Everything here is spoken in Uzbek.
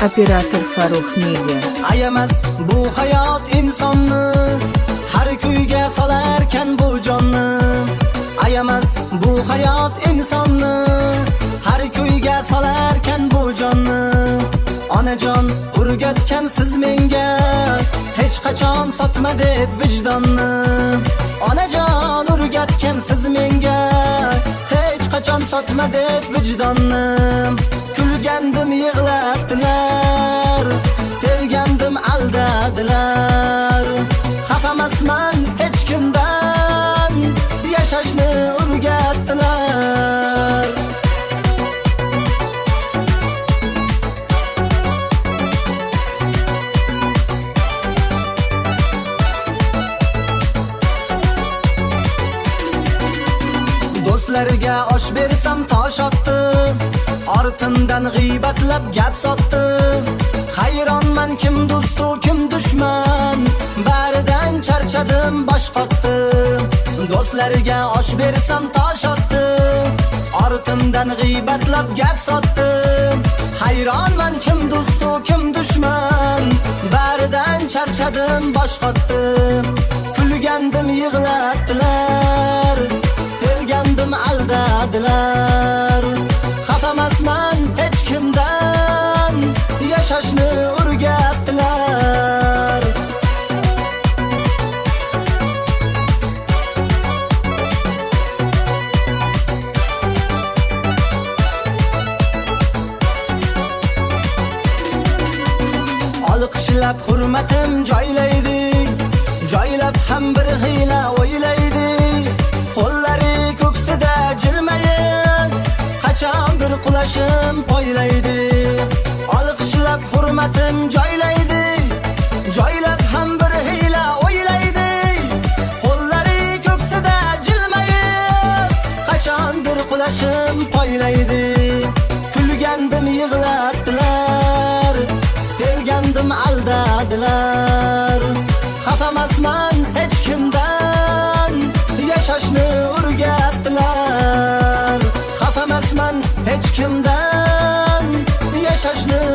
Operator Farruh Media. ayamas bu hayot insonni har kuyga solarkan bu jonni ayamas bu hayot insonni har kuyga solarkan bu jonni onajon o'rgatgan siz menga hech qachon sotma deb vijdonni onajon o'rgatgan siz menga hech qachon sotma deb vijdonni yashashni o'rgatdilar. Do'stlarga osh bersam tosh otdi ortimdan g'iybatlab gap sotdi hayronman kim do'stu kim dushman. Baridan charchadim bosh qotdim do'stlariga osh bersam tosh otdi ortimdan g'iybatlab gap sotdi hayronman kim do'stu kim dushman. Baridan charchadim bosh qotdi kulgandim yig'latdilar sevgandim aldadilar. Xafamasman hech kimdan. Yashashni qishlab hurmatim joylaydi. Joylab ham bir hiyla o'ylaydi. Qo'llari ko'ksida jilmayib qachondir qulashim poylaydi. Olqishlab hurmatim joylaydi. Joylab ham bir hiyla o'ylaydi. Qo'llari ko'ksida jilmayib qachondir qulashim poylaydi. Deixa as nuvens